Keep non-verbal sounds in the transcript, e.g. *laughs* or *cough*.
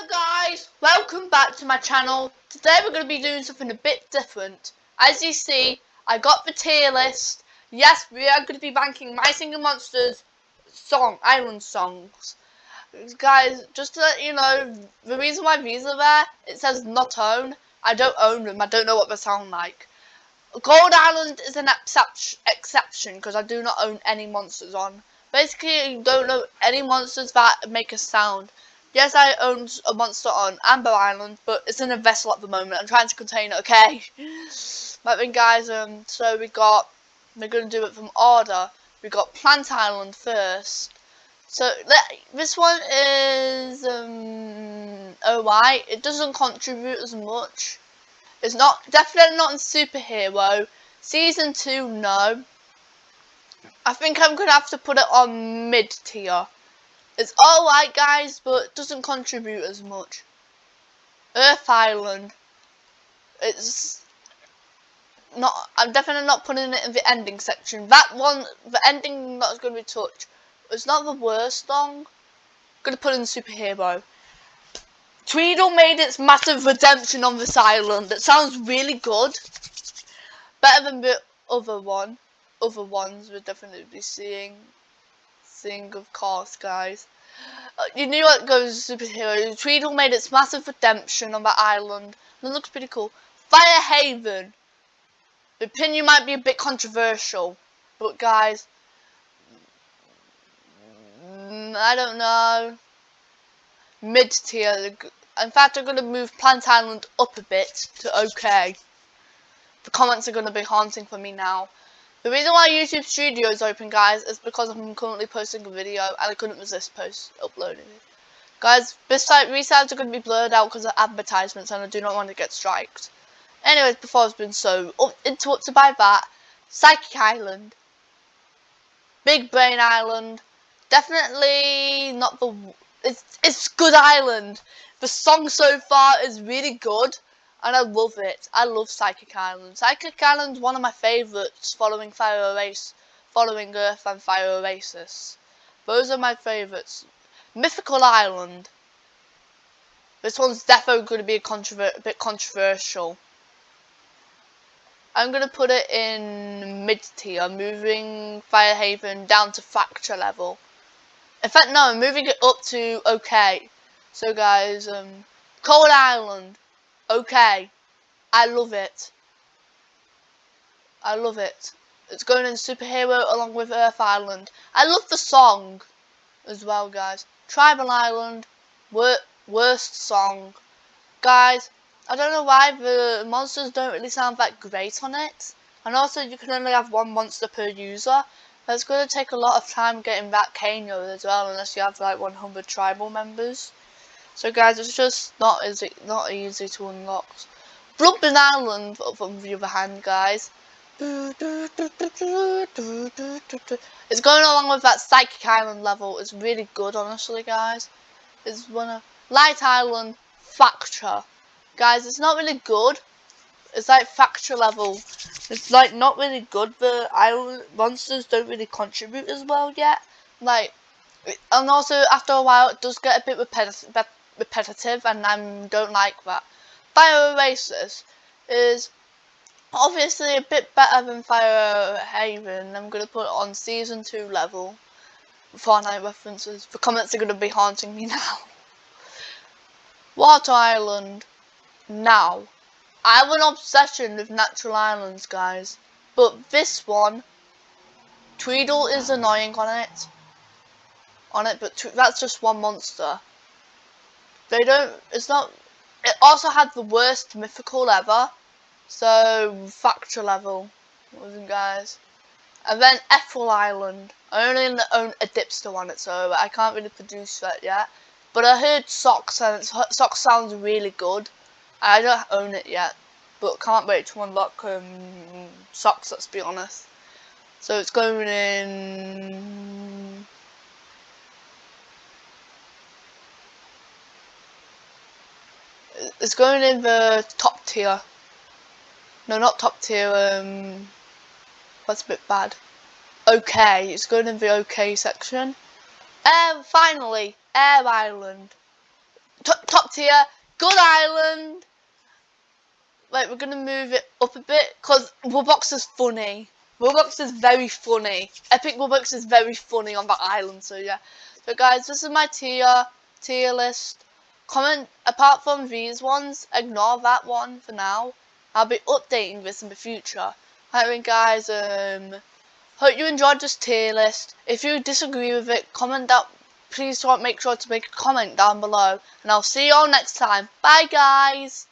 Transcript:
Hello guys, welcome back to my channel. Today we're going to be doing something a bit different. As you see, I got the tier list. Yes, we are going to be ranking My Singing Monsters song, island songs. Guys, just to let you know, the reason why these are there, it says not own. I don't own them, I don't know what they sound like. Gold Island is an exception because I do not own any monsters on. Basically, you don't know any monsters that make a sound. Yes, I own a monster on Amber Island, but it's in a vessel at the moment. I'm trying to contain it, okay? *sighs* but then, guys, um, so we got, we're going to do it from order. We got Plant Island first. So, this one is, um, alright. It doesn't contribute as much. It's not, definitely not in Superhero. Season 2, no. I think I'm going to have to put it on mid tier. It's alright guys, but doesn't contribute as much. Earth Island. It's not, I'm definitely not putting it in the ending section. That one, the ending that's going to be touched. It's not the worst song. To put in superhero. Tweedle made its massive redemption on this island. That sounds really good. Better than the other one. Other ones we're definitely be seeing thing, of course, guys. Uh, you knew what goes superhero. Tweedle made its massive redemption on that island. And it looks pretty cool. Fire Haven. The opinion might be a bit controversial. But guys, mm, I don't know. Mid tier. In fact, I'm going to move Plant Island up a bit to okay. The comments are going to be haunting for me now. The reason why YouTube Studio is open, guys, is because I'm currently posting a video and I couldn't resist post uploading it. Guys, this site resides are going to be blurred out because of advertisements and I do not want to get striked. Anyways, before I've been so interrupted by that, Psychic Island, Big Brain Island, definitely not the, it's, it's good island. The song so far is really good and I love it. I love Psychic Island. Psychic Island's one of my favourites following Fire Oasis, following Earth and Fire Oasis. Those are my favourites. Mythical Island. This one's definitely going to be a, controver bit controversial. I'm going to put it in mid tier, moving Fire Haven down to fracture level. In fact, no, I'm moving it up to okay. So guys, um, Cold Island okay. I love it. I love it. It's going in superhero along with Earth Island. I love the song as well, guys. Tribal Island, wor worst song. Guys, I don't know why the monsters don't really sound that great on it. And also, you can only have one monster per user. That's going to take a lot of time getting that Kano as well, unless you have like 100 tribal members. So guys, it's just not easy, not easy to unlock. Bloodburn Island, on the other hand, guys. It's going along with that Psychic Island level. It's really good, honestly, guys. It's one of Light Island Fracture. Guys, it's not really good. It's like Fracture level. It's like not really good. The island monsters don't really contribute as well yet. Like, and also after a while, it does get a bit repetitive repetitive and I don't like that. Fire Oasis is obviously a bit better than Fire Haven. I'm going to put it on Season 2 level. Fortnite references. The comments are going to be haunting me *laughs* now. Water Island. Now, I have an obsession with natural islands, guys. But this one, Tweedle is annoying on it. On it, but that's just one monster. They don't, it's not, it also had the worst mythical ever. So, factor level, guys. And then Ethereal Island. I only own a dipster one, so I can't really produce that yet. But I heard Socks, and Socks sounds really good. I don't own it yet, but can't wait to unlock um, Socks, let's be honest. So it's going in it's going in the top tier. No, not top tier. Um, that's a bit bad. Okay, it's going in the okay section. And finally, Air Island. top tier, Good Island. Wait, we're gonna move it up a bit because Wubbox is funny. Wubbox is very funny. Epic Wubbox is very funny on that island. So yeah. So guys, this is my tier tier list. Comment apart from these ones, ignore that one for now. I'll be updating this in the future. I Anyway, guys, um, hope you enjoyed this tier list. If you disagree with it, comment down. Please don't make sure to make a comment down below. And I'll see you all next time. Bye, guys.